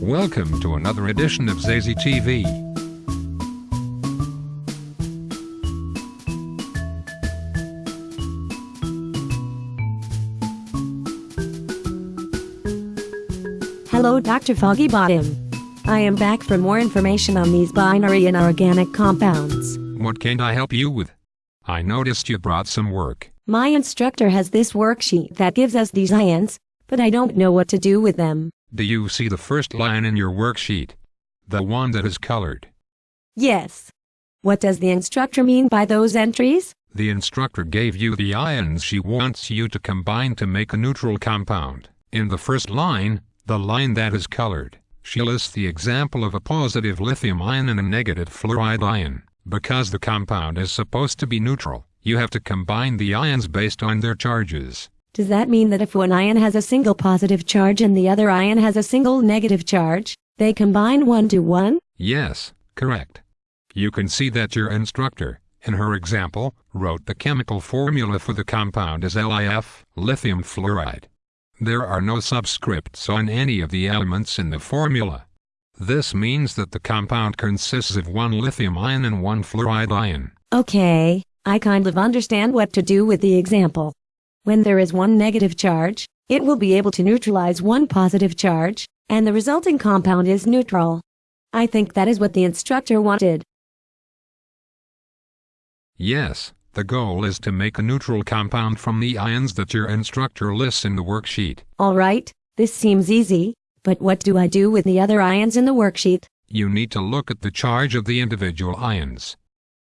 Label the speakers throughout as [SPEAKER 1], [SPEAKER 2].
[SPEAKER 1] Welcome to another edition of Zazie TV.
[SPEAKER 2] Hello Dr. Foggy Bottom. I am back for more information on these binary inorganic compounds.
[SPEAKER 1] What can I help you with? I noticed you brought some work.
[SPEAKER 2] My instructor has this worksheet that gives us these ions, but I don't know what to do with them.
[SPEAKER 1] Do you see the first line in your worksheet? The one that is colored.
[SPEAKER 2] Yes. What does the instructor mean by those entries?
[SPEAKER 1] The instructor gave you the ions she wants you to combine to make a neutral compound. In the first line, the line that is colored, she lists the example of a positive lithium ion and a negative fluoride ion. Because the compound is supposed to be neutral, you have to combine the ions based on their charges.
[SPEAKER 2] Does that mean that if one ion has a single positive charge and the other ion has a single negative charge, they combine one to one?
[SPEAKER 1] Yes, correct. You can see that your instructor, in her example, wrote the chemical formula for the compound as LiF, lithium fluoride. There are no subscripts on any of the elements in the formula. This means that the compound consists of one lithium ion and one fluoride ion.
[SPEAKER 2] Okay, I kind of understand what to do with the example. When there is one negative charge, it will be able to neutralize one positive charge, and the resulting compound is neutral. I think that is what the instructor wanted.
[SPEAKER 1] Yes, the goal is to make a neutral compound from the ions that your instructor lists in the worksheet.
[SPEAKER 2] Alright, this seems easy, but what do I do with the other ions in the worksheet?
[SPEAKER 1] You need to look at the charge of the individual ions.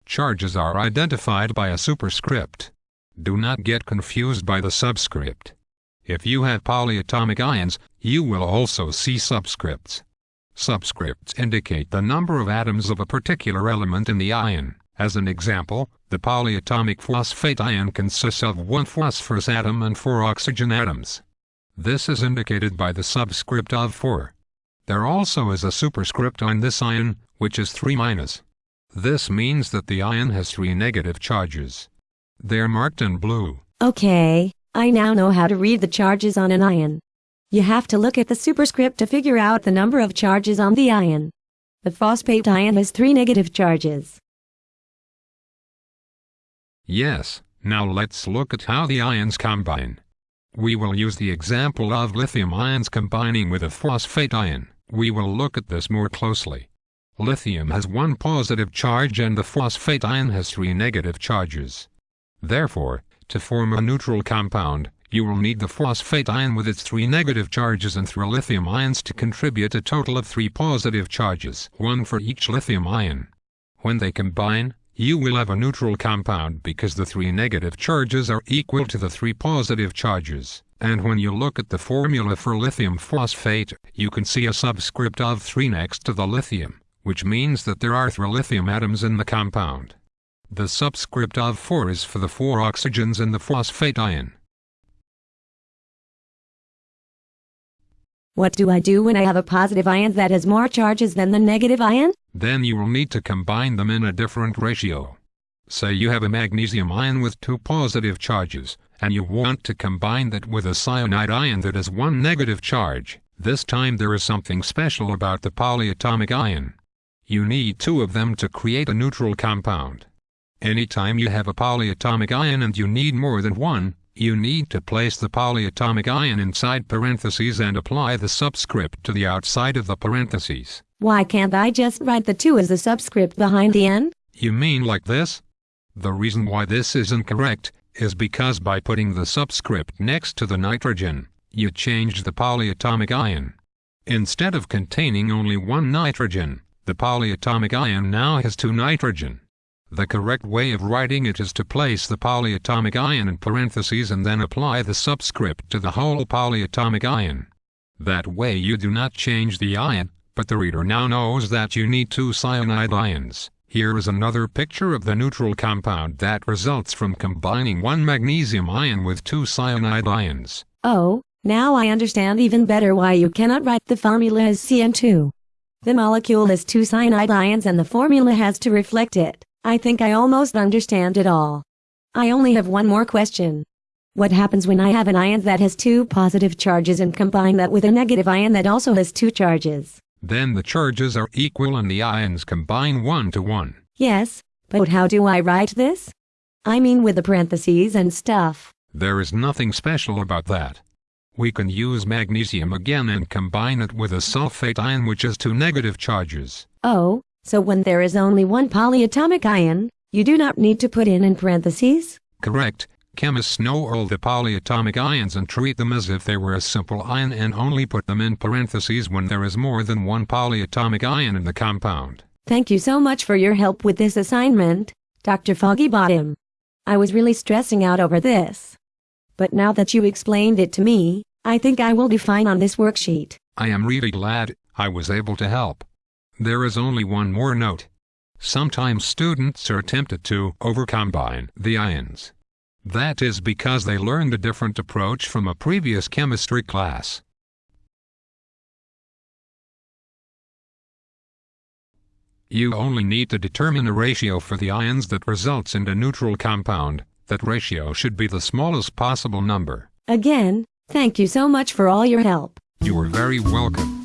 [SPEAKER 1] Charges are identified by a superscript. Do not get confused by the subscript. If you have polyatomic ions, you will also see subscripts. Subscripts indicate the number of atoms of a particular element in the ion. As an example, the polyatomic phosphate ion consists of one phosphorus atom and four oxygen atoms. This is indicated by the subscript of 4. There also is a superscript on this ion, which is 3 minus. This means that the ion has three negative charges. They're marked in blue.
[SPEAKER 2] Okay, I now know how to read the charges on an ion. You have to look at the superscript to figure out the number of charges on the ion. The phosphate ion has three negative charges.
[SPEAKER 1] Yes, now let's look at how the ions combine. We will use the example of lithium ions combining with a phosphate ion. We will look at this more closely. Lithium has one positive charge and the phosphate ion has three negative charges. Therefore, to form a neutral compound, you will need the phosphate ion with its three negative charges and three lithium ions to contribute a total of three positive charges, one for each lithium ion. When they combine, you will have a neutral compound because the three negative charges are equal to the three positive charges. And when you look at the formula for lithium phosphate, you can see a subscript of 3 next to the lithium, which means that there are three lithium atoms in the compound. The subscript of 4 is for the four oxygens in the phosphate ion.
[SPEAKER 2] What do I do when I have a positive ion that has more charges than the negative ion?
[SPEAKER 1] Then you will need to combine them in a different ratio. Say you have a magnesium ion with two positive charges, and you want to combine that with a cyanide ion that has one negative charge. This time there is something special about the polyatomic ion. You need two of them to create a neutral compound. Anytime you have a polyatomic ion and you need more than one, you need to place the polyatomic ion inside parentheses and apply the subscript to the outside of the parentheses.
[SPEAKER 2] Why can't I just write the 2 as the subscript behind the n?
[SPEAKER 1] You mean like this? The reason why this is incorrect is because by putting the subscript next to the nitrogen, you changed the polyatomic ion. Instead of containing only one nitrogen, the polyatomic ion now has two nitrogen. The correct way of writing it is to place the polyatomic ion in parentheses and then apply the subscript to the whole polyatomic ion. That way you do not change the ion, but the reader now knows that you need two cyanide ions. Here is another picture of the neutral compound that results from combining one magnesium ion with two cyanide ions.
[SPEAKER 2] Oh, now I understand even better why you cannot write the formula as CN2. The molecule has two cyanide ions and the formula has to reflect it. I think I almost understand it all. I only have one more question. What happens when I have an ion that has two positive charges and combine that with a negative ion that also has two charges?
[SPEAKER 1] Then the charges are equal and the ions combine one to one.
[SPEAKER 2] Yes, but how do I write this? I mean with the parentheses and stuff.
[SPEAKER 1] There is nothing special about that. We can use magnesium again and combine it with a sulfate ion which has two negative charges.
[SPEAKER 2] Oh, so when there is only one polyatomic ion, you do not need to put in in parentheses?
[SPEAKER 1] Correct. Chemists know all the polyatomic ions and treat them as if they were a simple ion and only put them in parentheses when there is more than one polyatomic ion in the compound.
[SPEAKER 2] Thank you so much for your help with this assignment, Dr. Foggy Bottom. I was really stressing out over this. But now that you explained it to me, I think I will do fine on this worksheet.
[SPEAKER 1] I am really glad I was able to help. There is only one more note. Sometimes students are tempted to overcombine the ions. That is because they learned a different approach from a previous chemistry class. You only need to determine a ratio for the ions that results in a neutral compound. That ratio should be the smallest possible number.
[SPEAKER 2] Again, thank you so much for all your help.
[SPEAKER 1] You are very welcome.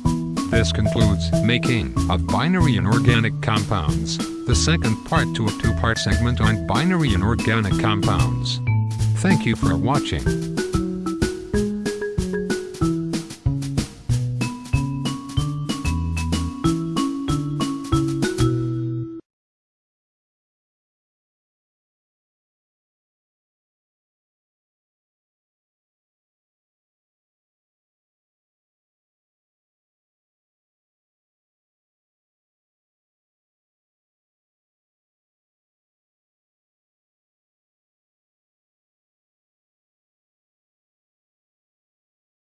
[SPEAKER 1] This concludes making of binary inorganic compounds, the second part to a two-part segment on binary inorganic compounds. Thank you for watching.